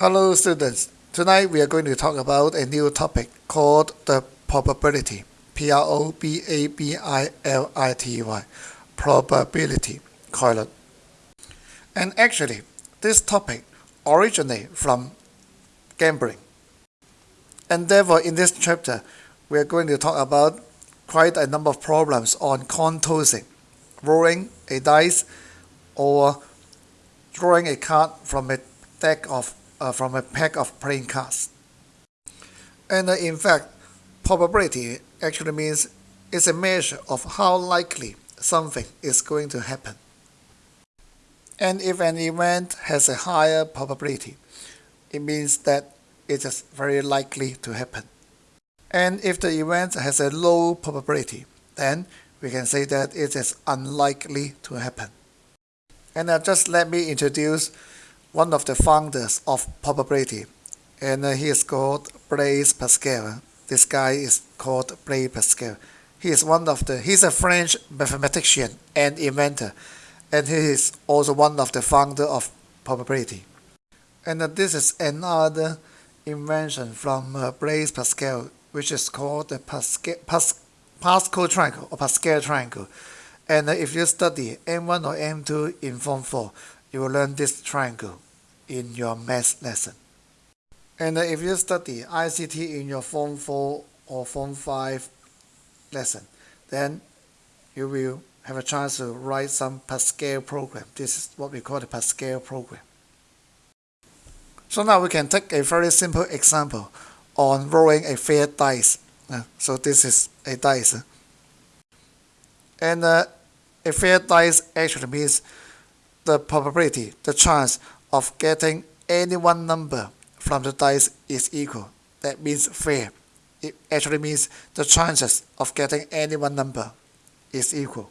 Hello students, tonight we are going to talk about a new topic called the probability. P-R-O-B-A-B-I-L-I-T-Y. Probability 概率. And actually, this topic originates from gambling. And therefore, in this chapter, we are going to talk about quite a number of problems on coin tossing, rolling a dice, or drawing a card from a deck of uh, from a pack of playing cards. And uh, in fact, probability actually means it's a measure of how likely something is going to happen. And if an event has a higher probability, it means that it is very likely to happen. And if the event has a low probability, then we can say that it is unlikely to happen. And now just let me introduce one of the founders of probability, and he is called Blaise Pascal. This guy is called Blaise Pascal. He is one of the, he's a French mathematician and inventor, and he is also one of the founder of probability. And this is another invention from uh, Blaise Pascal, which is called the Pascal, Pas, Pascal triangle or Pascal triangle. And if you study M1 or M2 in Form 4, you will learn this triangle in your math lesson. And if you study ICT in your Form 4 or Form 5 lesson, then you will have a chance to write some Pascal program. This is what we call the Pascal program. So now we can take a very simple example on rolling a fair dice. Uh, so this is a dice. And uh, a fair dice actually means the probability, the chance of getting any one number from the dice is equal. That means fair. It actually means the chances of getting any one number is equal.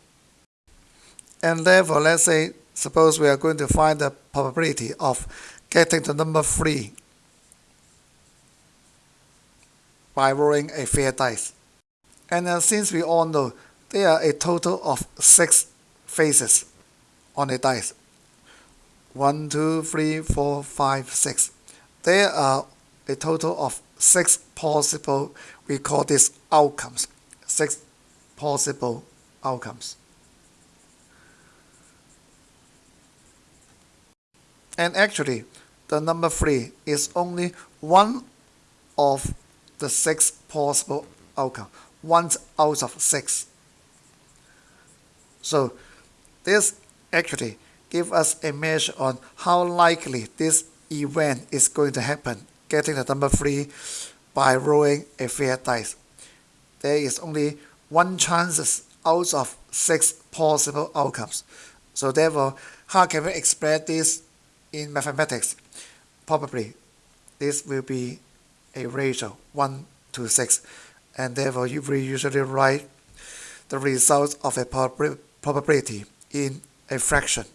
And therefore, let's say, suppose we are going to find the probability of getting the number 3 by rolling a fair dice. And since we all know there are a total of 6 faces on a dice, one, two, three, four, five, six. There are a total of six possible, we call this outcomes, six possible outcomes. And actually, the number 3 is only one of the six possible outcomes, one out of six. So this actually give us a measure on how likely this event is going to happen, getting the number 3 by rolling a fair dice. There is only one chance out of 6 possible outcomes. So therefore, how can we express this in mathematics? Probably this will be a ratio 1 to 6 and therefore you will usually write the results of a probability in a fraction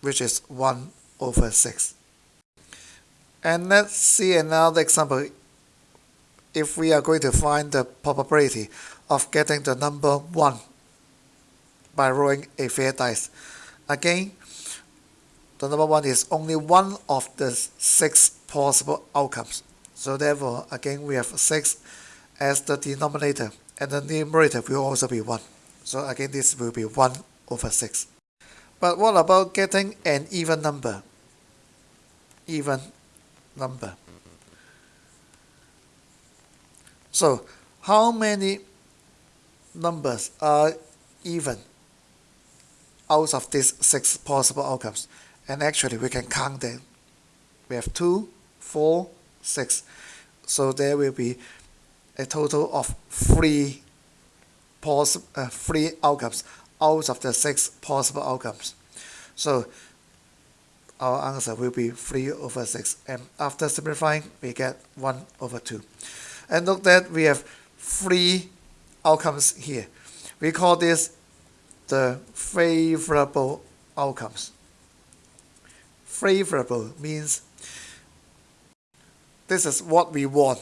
which is 1 over 6. And let's see another example. If we are going to find the probability of getting the number 1 by rolling a fair dice. Again, the number 1 is only one of the 6 possible outcomes. So therefore, again, we have 6 as the denominator and the numerator will also be 1. So again, this will be 1 over 6. But what about getting an even number? Even number. So, how many numbers are even out of these six possible outcomes? And actually, we can count them. We have two, four, six. So there will be a total of three, poss uh, three outcomes out of the six possible outcomes. So our answer will be 3 over 6 and after simplifying we get 1 over 2. And look that we have three outcomes here. We call this the favorable outcomes. Favorable means this is what we want.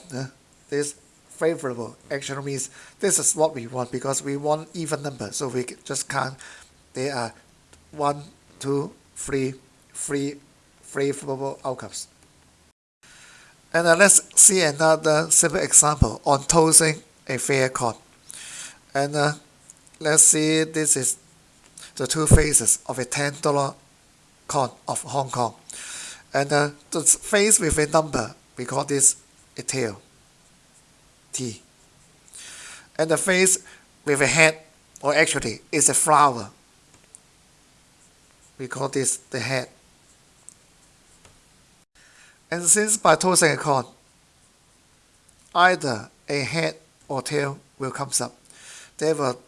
This favorable actually means this is what we want because we want even number. So we just count. There are one, two, three, three favorable outcomes. And uh, let's see another simple example on tossing a fair coin. And uh, let's see this is the two faces of a $10 coin of Hong Kong. And uh, the face with a number, we call this a tail, T. And the face with a head, or actually is a flower, we call this the head. And since by tossing a coin, either a head or tail will come up, there will,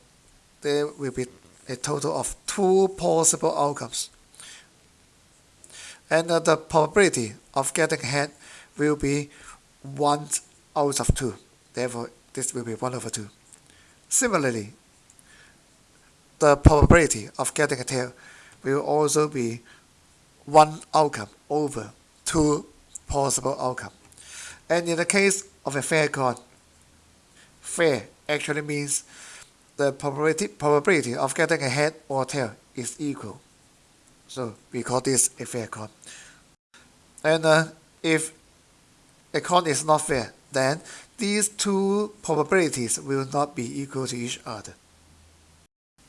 there will be a total of two possible outcomes. And uh, the probability of getting a head will be 1 out of 2. Therefore, this will be 1 over 2. Similarly, the probability of getting a tail will also be one outcome over two possible outcome. And in the case of a fair coin, fair actually means the probability, probability of getting a head or tail is equal. So we call this a fair coin. And uh, if a coin is not fair, then these two probabilities will not be equal to each other.